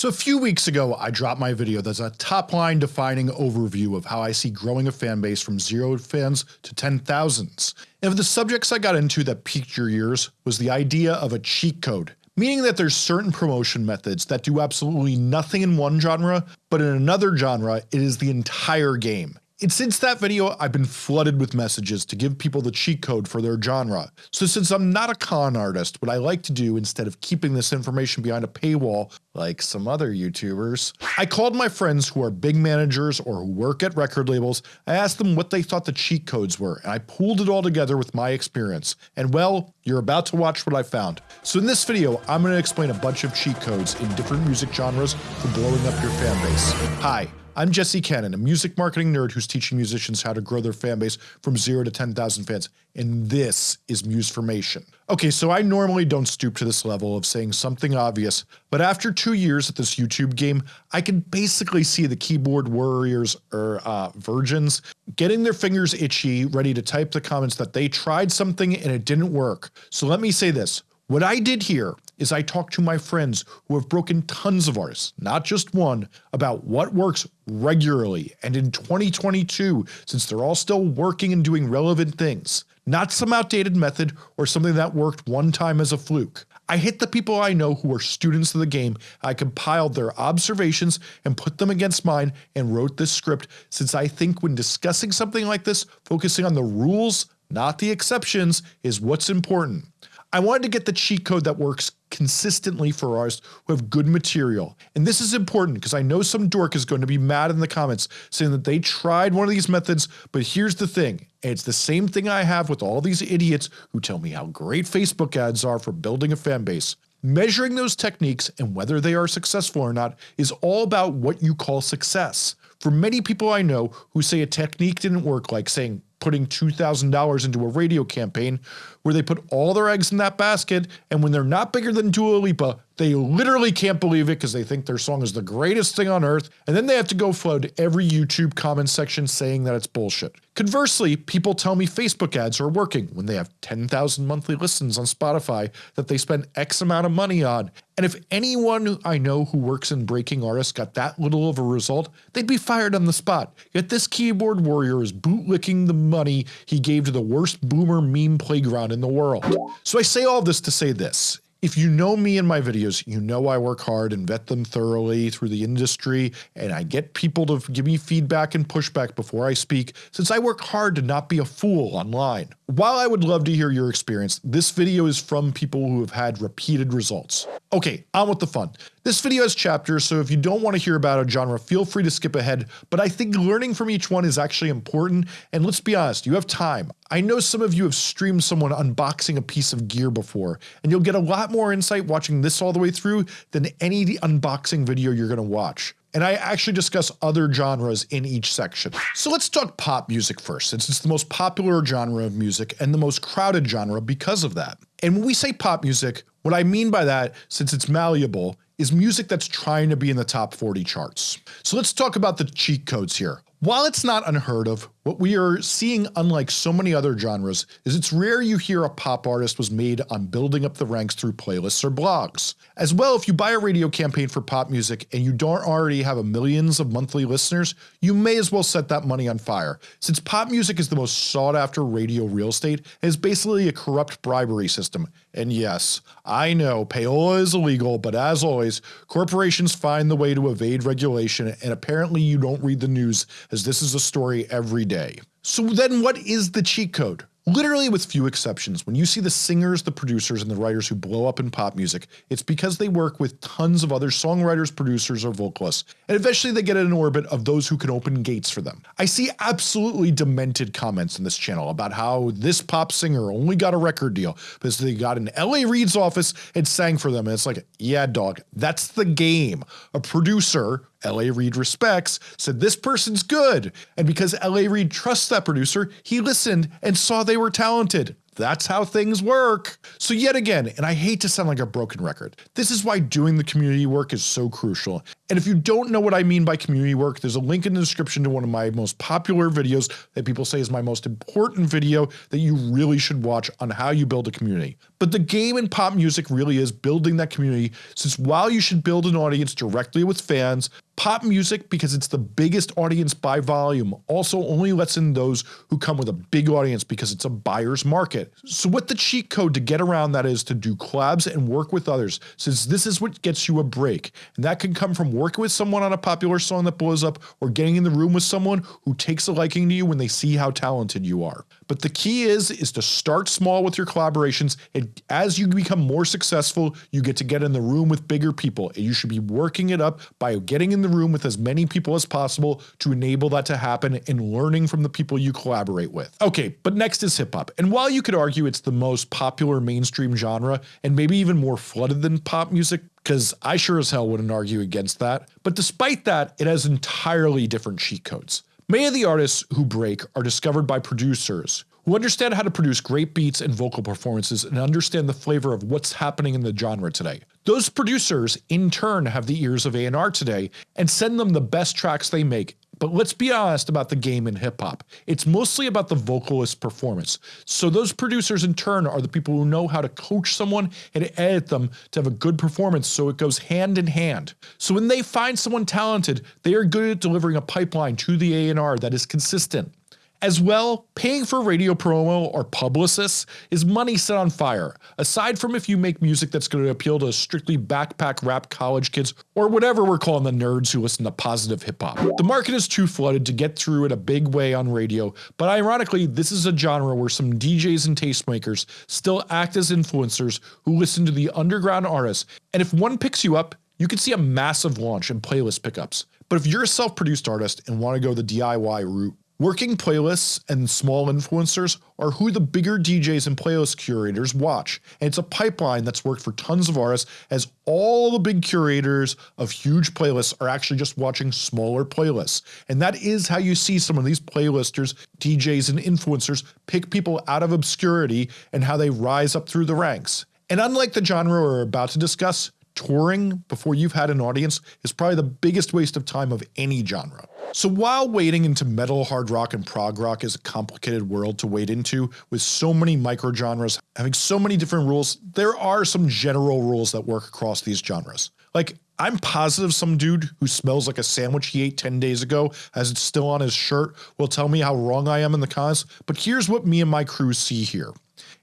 So a few weeks ago I dropped my video that's a top line defining overview of how I see growing a fan base from 0 fans to 10,000s. And of the subjects I got into that piqued your ears was the idea of a cheat code, meaning that there's certain promotion methods that do absolutely nothing in one genre, but in another genre it is the entire game. And since that video I've been flooded with messages to give people the cheat code for their genre. So since I'm not a con artist, what I like to do instead of keeping this information behind a paywall like some other YouTubers, I called my friends who are big managers or who work at record labels, I asked them what they thought the cheat codes were and I pulled it all together with my experience. And well, you're about to watch what I found. So in this video I'm going to explain a bunch of cheat codes in different music genres for blowing up your fan base. Hi, I'm Jesse Cannon, a music marketing nerd who's teaching musicians how to grow their fan base from 0 to 10,000 fans, and this is Musformation. Okay, so I normally don't stoop to this level of saying something obvious, but after two years at this YouTube game, I can basically see the keyboard warriors or uh, virgins getting their fingers itchy, ready to type the comments that they tried something and it didn't work. So let me say this, what I did here is I talked to my friends who have broken tons of artists, not just one, about what works regularly and in 2022 since they're all still working and doing relevant things, not some outdated method or something that worked one time as a fluke. I hit the people I know who are students of the game, I compiled their observations and put them against mine and wrote this script since I think when discussing something like this, focusing on the rules, not the exceptions, is what's important. I wanted to get the cheat code that works consistently for artists who have good material. And this is important because I know some dork is going to be mad in the comments saying that they tried one of these methods, but here's the thing, and it's the same thing I have with all these idiots who tell me how great Facebook ads are for building a fan base. Measuring those techniques and whether they are successful or not is all about what you call success. For many people I know who say a technique didn't work like saying putting $2,000 into a radio campaign where they put all their eggs in that basket and when they're not bigger than Dua Lipa, they literally can't believe it because they think their song is the greatest thing on earth and then they have to go flood every YouTube comment section saying that it's bullshit. Conversely, people tell me Facebook ads are working when they have 10,000 monthly listens on Spotify that they spend X amount of money on and if anyone I know who works in breaking artists got that little of a result, they'd be fired on the spot. Yet this keyboard warrior is bootlicking the money he gave to the worst boomer meme playground in the world. So I say all this to say this, if you know me in my videos, you know I work hard and vet them thoroughly through the industry and I get people to give me feedback and pushback before I speak since I work hard to not be a fool online. While I would love to hear your experience, this video is from people who have had repeated results. Okay, on with the fun. This video has chapters so if you don't want to hear about a genre feel free to skip ahead, but I think learning from each one is actually important and let's be honest, you have time. I know some of you have streamed someone unboxing a piece of gear before and you'll get a lot more insight watching this all the way through than any unboxing video you're going to watch and I actually discuss other genres in each section. So let's talk pop music first since it's the most popular genre of music and the most crowded genre because of that. And when we say pop music, what I mean by that, since it's malleable, is music that's trying to be in the top 40 charts. So let's talk about the cheat codes here. While it's not unheard of, what we are seeing unlike so many other genres is it's rare you hear a pop artist was made on building up the ranks through playlists or blogs. As well if you buy a radio campaign for pop music and you don't already have a millions of monthly listeners, you may as well set that money on fire since pop music is the most sought after radio real estate and is basically a corrupt bribery system. And yes, I know payola is illegal but as always, corporations find the way to evade regulation and apparently you don't read the news as this is a story every day. So then what is the cheat code? Literally with few exceptions, when you see the singers, the producers, and the writers who blow up in pop music, it's because they work with tons of other songwriters, producers, or vocalists, and eventually they get in an orbit of those who can open gates for them. I see absolutely demented comments in this channel about how this pop singer only got a record deal because they got in LA Reid's office and sang for them and it's like, yeah dog, that's the game. A producer LA Reid respects, said this person's good, and because LA Reid trusts that producer, he listened and saw they were talented. that's how things work. So yet again, and I hate to sound like a broken record, this is why doing the community work is so crucial. And if you don't know what I mean by community work, there's a link in the description to one of my most popular videos that people say is my most important video that you really should watch on how you build a community. But the game in pop music really is building that community since while you should build an audience directly with fans, Pop music, because it's the biggest audience by volume, also only lets in those who come with a big audience because it's a buyer's market. So what the cheat code to get around that is to do collabs and work with others, since this is what gets you a break. And that can come from working with someone on a popular song that blows up or getting in the room with someone who takes a liking to you when they see how talented you are. But the key is, is to start small with your collaborations and as you become more successful, you get to get in the room with bigger people and you should be working it up by getting in the room with as many people as possible to enable that to happen and learning from the people you collaborate with. Okay, but next is hip hop. And while you could argue it's the most popular mainstream genre and maybe even more flooded than pop music, because I sure as hell wouldn't argue against that, but despite that, it has entirely different cheat codes. Many of the artists who break are discovered by producers who understand how to produce great beats and vocal performances and understand the flavor of what's happening in the genre today. Those producers in turn have the ears of A&R today and send them the best tracks they make but let's be honest about the game in hip hop. It's mostly about the vocalist performance. So those producers in turn are the people who know how to coach someone and edit them to have a good performance so it goes hand in hand. So when they find someone talented, they are good at delivering a pipeline to the A&R that is consistent. As well, paying for radio promo or publicists is money set on fire, aside from if you make music that's going to appeal to strictly backpack rap college kids or whatever we're calling the nerds who listen to positive hip hop. The market is too flooded to get through it a big way on radio, but ironically this is a genre where some DJs and tastemakers still act as influencers who listen to the underground artists and if one picks you up, you can see a massive launch and playlist pickups. But if you're a self-produced artist and want to go the DIY route, Working playlists and small influencers are who the bigger DJs and playlist curators watch, and it's a pipeline that's worked for tons of artists as all the big curators of huge playlists are actually just watching smaller playlists. And that is how you see some of these playlisters, DJs and influencers pick people out of obscurity and how they rise up through the ranks. And unlike the genre we're about to discuss, touring before you've had an audience is probably the biggest waste of time of any genre. So while wading into metal, hard rock, and prog rock is a complicated world to wade into, with so many micro genres having so many different rules, there are some general rules that work across these genres. Like, I'm positive some dude who smells like a sandwich he ate 10 days ago as it's still on his shirt will tell me how wrong I am in the comments, but here's what me and my crew see here.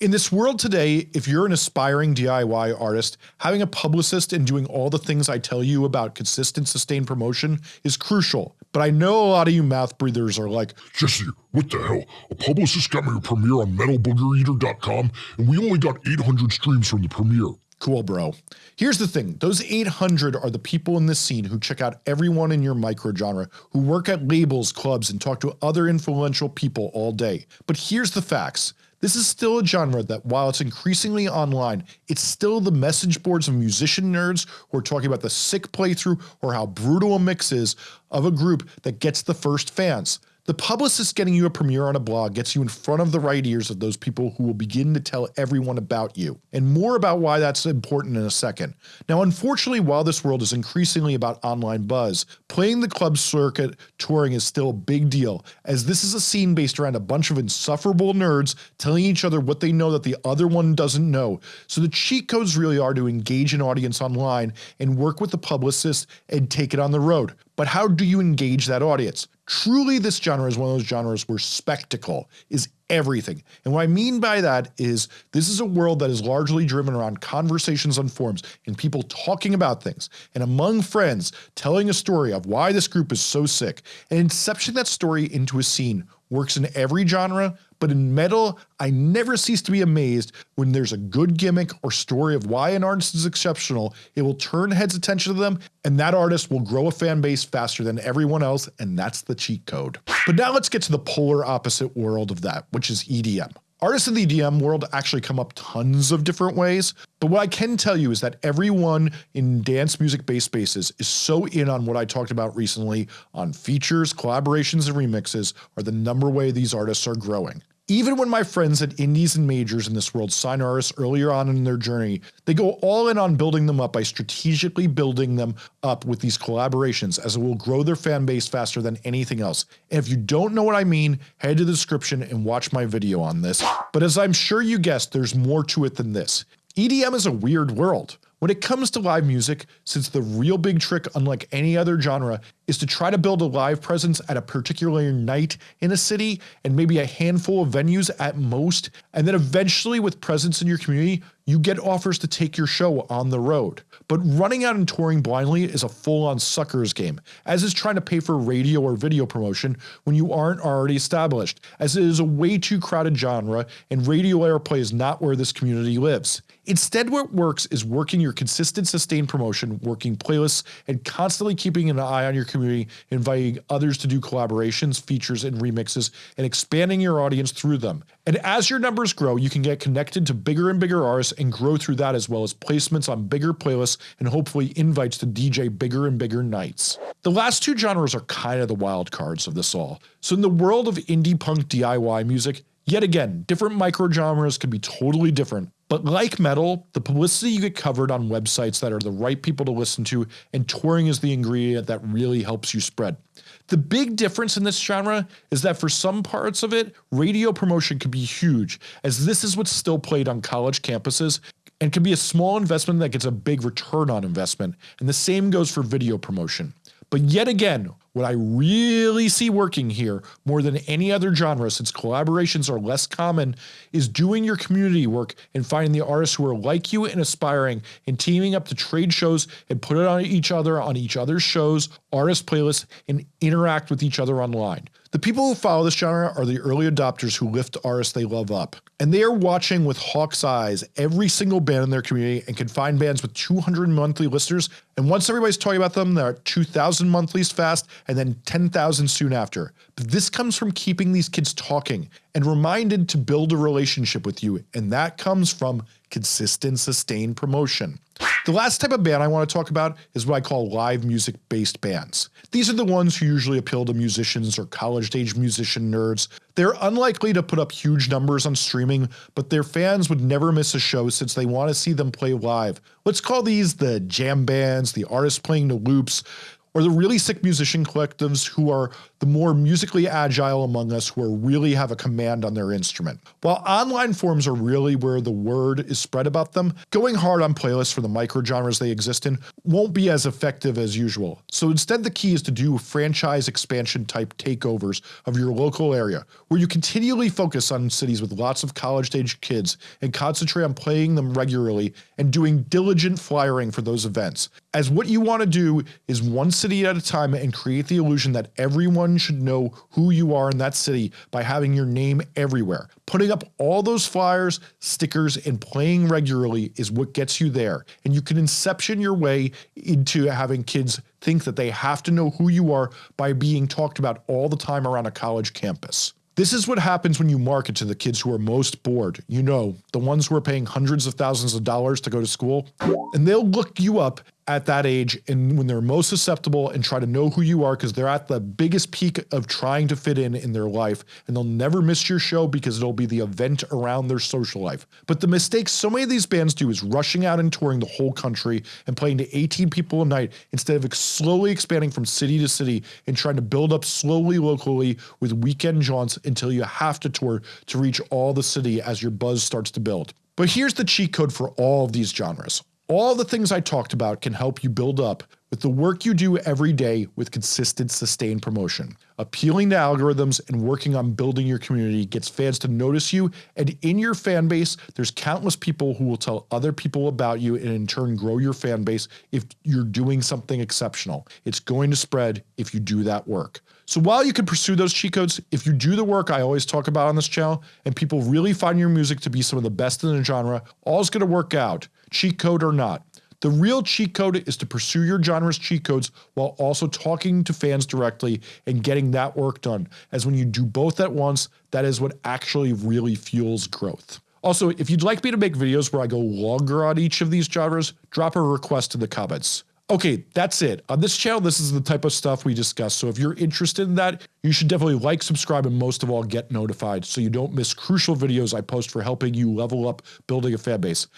In this world today, if you're an aspiring DIY artist, having a publicist and doing all the things I tell you about consistent sustained promotion is crucial. But I know a lot of you mouth breathers are like, Jesse, what the hell? A publicist got me a premiere on metalboogereater.com and we only got 800 streams from the premiere. Cool bro. Here's the thing, those 800 are the people in this scene who check out everyone in your micro genre, who work at labels, clubs, and talk to other influential people all day. But here's the facts. This is still a genre that while it's increasingly online, it's still the message boards of musician nerds who are talking about the sick playthrough or how brutal a mix is of a group that gets the first fans. The publicist getting you a premiere on a blog gets you in front of the right ears of those people who will begin to tell everyone about you, and more about why that's important in a second. Now unfortunately while this world is increasingly about online buzz, playing the club circuit touring is still a big deal, as this is a scene based around a bunch of insufferable nerds telling each other what they know that the other one doesn't know, so the cheat codes really are to engage an audience online and work with the publicist and take it on the road. But how do you engage that audience? Truly this genre is one of those genres where spectacle is everything. And what I mean by that is this is a world that is largely driven around conversations on forums and people talking about things and among friends telling a story of why this group is so sick and inception that story into a scene works in every genre but in metal, I never cease to be amazed when there's a good gimmick or story of why an artist is exceptional, it will turn heads attention to them and that artist will grow a fan base faster than everyone else and that's the cheat code. But now let's get to the polar opposite world of that, which is EDM. Artists in the EDM world actually come up tons of different ways, but what I can tell you is that everyone in dance music based spaces is so in on what I talked about recently on features, collaborations, and remixes are the number way these artists are growing. Even when my friends at indies and majors in this world sign artists earlier on in their journey, they go all in on building them up by strategically building them up with these collaborations as it will grow their fan base faster than anything else. And if you don't know what I mean, head to the description and watch my video on this. But as I'm sure you guessed, there's more to it than this. EDM is a weird world. When it comes to live music, since the real big trick unlike any other genre is to try to build a live presence at a particular night in a city and maybe a handful of venues at most, and then eventually with presence in your community, you get offers to take your show on the road. But running out and touring blindly is a full-on sucker's game, as is trying to pay for radio or video promotion when you aren't already established, as it is a way too crowded genre and radio airplay is not where this community lives. Instead what works is working your consistent sustained promotion, working playlists, and constantly keeping an eye on your community, inviting others to do collaborations, features, and remixes, and expanding your audience through them. And as your numbers grow, you can get connected to bigger and bigger artists and grow through that as well as placements on bigger playlists and hopefully invites to DJ bigger and bigger nights. The last two genres are kind of the wild cards of this all. So in the world of indie punk DIY music, Yet again, different microgenres can be totally different, but like metal, the publicity you get covered on websites that are the right people to listen to and touring is the ingredient that really helps you spread. The big difference in this genre is that for some parts of it, radio promotion can be huge, as this is what's still played on college campuses and can be a small investment that gets a big return on investment, and the same goes for video promotion. But yet again, what I really see working here more than any other genre since collaborations are less common is doing your community work and finding the artists who are like you and aspiring and teaming up to trade shows and put it on each other on each other's shows, artist playlists, and interact with each other online. The people who follow this genre are the early adopters who lift artists they love up. And they are watching with hawk's eyes every single band in their community and can find bands with 200 monthly listeners and once everybody's talking about them they're at 2000 monthlies fast and then 10,000 soon after. But this comes from keeping these kids talking and reminded to build a relationship with you and that comes from consistent sustained promotion. The last type of band I want to talk about is what I call live music based bands. These are the ones who usually appeal to musicians or college age musician nerds. They're unlikely to put up huge numbers on streaming, but their fans would never miss a show since they want to see them play live. Let's call these the jam bands, the artists playing the loops, or the really sick musician collectives who are the more musically agile among us who really have a command on their instrument. While online forums are really where the word is spread about them, going hard on playlists for the microgenres they exist in won't be as effective as usual. So instead the key is to do franchise expansion type takeovers of your local area, where you continually focus on cities with lots of college age kids and concentrate on playing them regularly and doing diligent flyering for those events. As what you want to do is one city at a time and create the illusion that everyone should know who you are in that city by having your name everywhere. Putting up all those flyers, stickers, and playing regularly is what gets you there, and you can inception your way into having kids think that they have to know who you are by being talked about all the time around a college campus. This is what happens when you market to the kids who are most bored, you know, the ones who are paying hundreds of thousands of dollars to go to school, and they'll look you up at that age and when they're most susceptible and try to know who you are because they're at the biggest peak of trying to fit in in their life and they'll never miss your show because it'll be the event around their social life. But the mistake so many of these bands do is rushing out and touring the whole country and playing to 18 people a night instead of slowly expanding from city to city and trying to build up slowly locally with weekend jaunts until you have to tour to reach all the city as your buzz starts to build. But here's the cheat code for all of these genres. All the things I talked about can help you build up with the work you do every day with consistent sustained promotion. Appealing to algorithms and working on building your community gets fans to notice you and in your fan base there's countless people who will tell other people about you and in turn grow your fan base if you're doing something exceptional. It's going to spread if you do that work. So while you can pursue those cheat codes, if you do the work I always talk about on this channel and people really find your music to be some of the best in the genre, all's going to work out cheat code or not. The real cheat code is to pursue your genre's cheat codes while also talking to fans directly and getting that work done, as when you do both at once, that is what actually really fuels growth. Also, if you'd like me to make videos where I go longer on each of these genres, drop a request in the comments. Okay, that's it. On this channel, this is the type of stuff we discuss, so if you're interested in that, you should definitely like, subscribe, and most of all get notified so you don't miss crucial videos I post for helping you level up building a fanbase.